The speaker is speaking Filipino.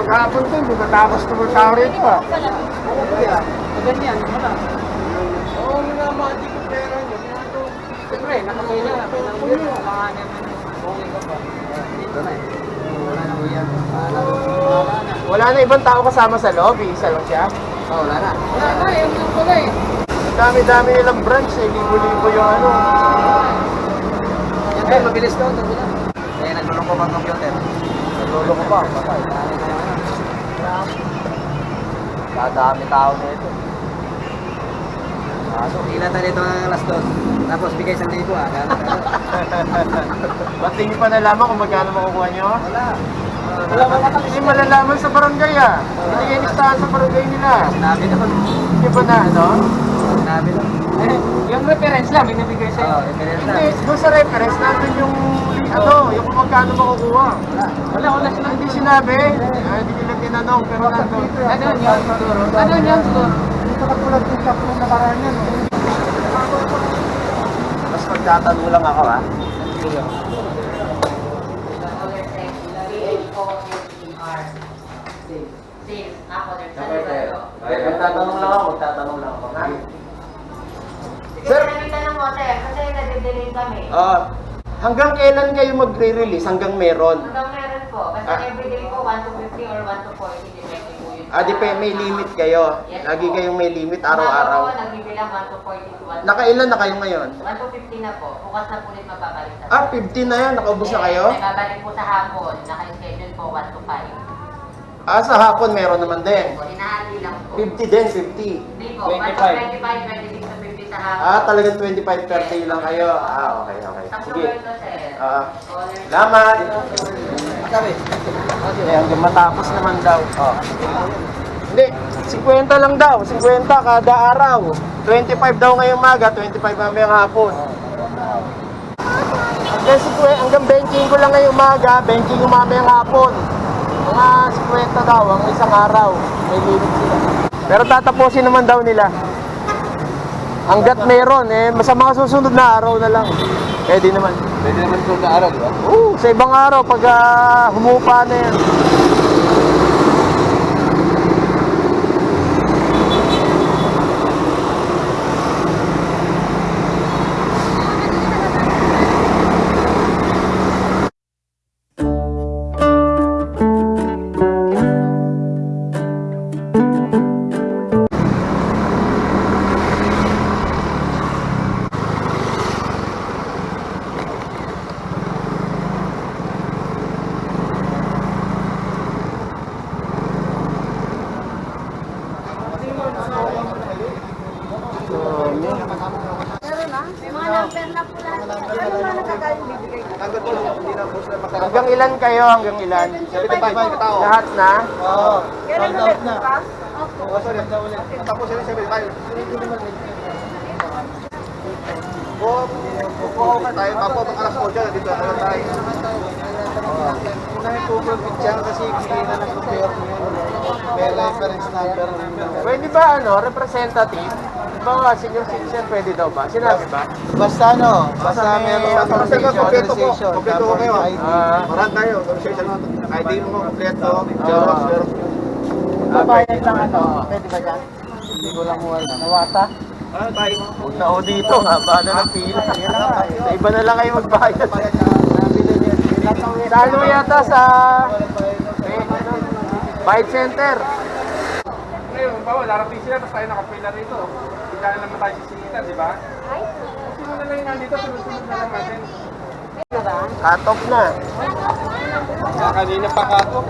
maghapon to, hindi matapos na mga tao rito ah. Ganyan, wala. Oo, mga mga di ko pera nyo. Siyempre. Okay ka? Dito na eh. Wala na. Wala na. Wala na. Wala ibang tao kasama sa lobby, isa lang siya. Oh, wala na. Wala na, yun yung pala eh. Ang dami-dami nilang branch eh, libo-libo yung ano. Yan mabilis daw. Ito na. Eh, naglulong ko bang computer? Lolo ko pa, patay. Dadami tao nito. Kaso, ilan na dito ang alas dos. Tapos bigay sa libo ah. Ba't hindi pa nalaman kung magkano makukuha nyo? Wala. Wala ba Hindi malalaman sa barangay ah. Hindi kayo listahan sa barangay nila. Sinabi naman. Hindi ba na ano? Sinabi naman. Eh, yung reference lang, binibigay Oo, sa'yo. reference na. Hindi, doon sa reference nandun yung ano, yung kung magkano makukuha. Wala, wala sila. Hindi sinabi. Ah, hindi nila tinanong, pero nandun. Ano yun siguro? Ano yun siguro? Dito katulad yung shop ng nakaraan yan. Mas magtatanong lang ako ah. Magtatanong lang ako, magtatanong lang ako. Kami. Ah, hanggang kailan kayo magre-release? Hanggang meron? Hanggang meron po, basta Ah. everyday po, 1 to 50 or 1 to 40, depende po yun. Ah, di pa may limit kayo. Yes Lagi po. kayong may limit araw-araw. po, nagbibilang 1 to 40 to 1 to Nakailan na kayo ngayon? 1 to 50 na po, bukas na po ulit mababalik sa Ah, 15 na yan. Nakaubos na kayo? May babalik po sa hapon, naka-schedule po 1 to 5. Ah, sa hapon meron naman din. Po, hinahali lang po. 50 din, 50. Hindi po, 1 to 25, 26 to 50 sa hapon. Ah, talagang 25 per day lang kayo. Ah, okay, okay. Sige. Ah, salamat. Sabi. Eh, hanggang matapos naman daw. Oh. Hindi, 50 lang daw. 50 kada araw. 25 daw ngayong maga, 25 mamayang hapon. Hanggang, 50, hanggang benching ko lang ngayong maga, benching ko mamayang hapon. Mga 50 daw, ang isang araw. May limit sila. Pero tatapusin naman daw nila. Hanggat meron, eh, sa mga susunod na araw na lang. Pwede naman. Pwede naman kung araw, di ba? Oo, sa ibang araw, pag ah, humupa na yan. Hanggang ilan kayo? Hanggang ilan? Lahat na? Oo. Kailan ulit bukas? Oo, sorry. Tapos yun, 75. Oo, kukuha ka tayo. Tapos pag alas 8, dito na tayo. Unahin po bro, picture kasi kailangan ng compare May reference number. Pwede ba ano, representative? Ba, senior citizen pwede daw ba? Sinabi ba? Basta ano, basta Basta may meron authorization, authorization, Kompleto ko kayo. Ah. Marami tayo. Authorization mo. ID mo kompleto. Ah. Xerox, Xerox. Babayad lang ano? Pwede ba dyan? Hindi ko lang wala. Nawata? Ah, tayo. Huwag na o dito, haba na ng pila. Sa iba na lang kayo magbayad. Sa ano yata sa... Bayad center. Ngayon, bawa, larating sila, tapos tayo nakapila rito. Hindi na naman tayo sisingita, di ba? Sino na lang yung nandito, sunod-sunod na lang natin. Cut off na. Kanina pa kato.